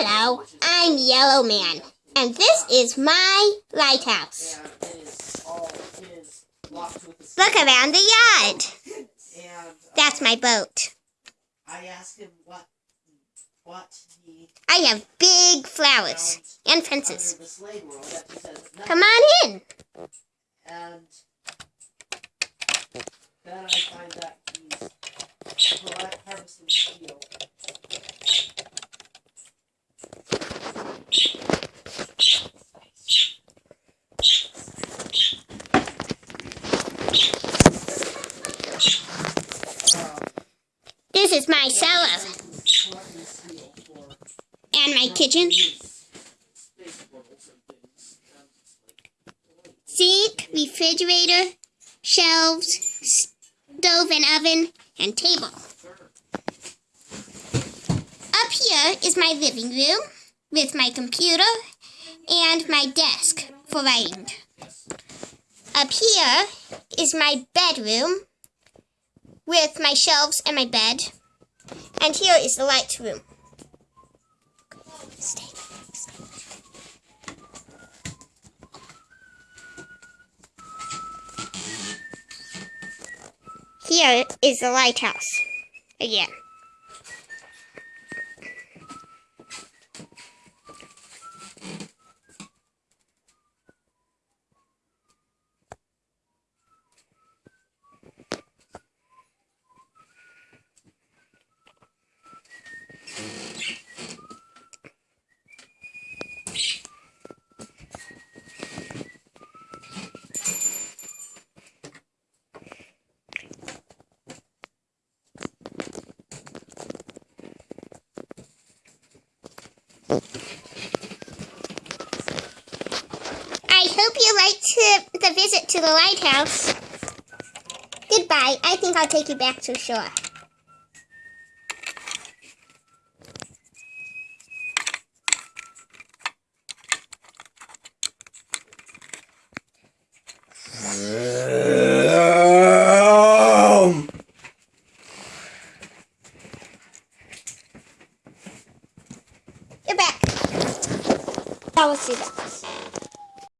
Hello, I'm Yellow Man, and this is my lighthouse. Look around the yard. That's my boat. I have big flowers and fences. Come on in. This is my cellar and my kitchen. Sink, refrigerator, shelves, stove and oven, and table. Up here is my living room with my computer and my desk for writing. Up here is my bedroom with my shelves and my bed. And here is the light room. Stay. Here is the lighthouse again. I hope you liked the, visit to the lighthouse. Goodbye. I think I'll take you back to shore. You're back. Now let's do that.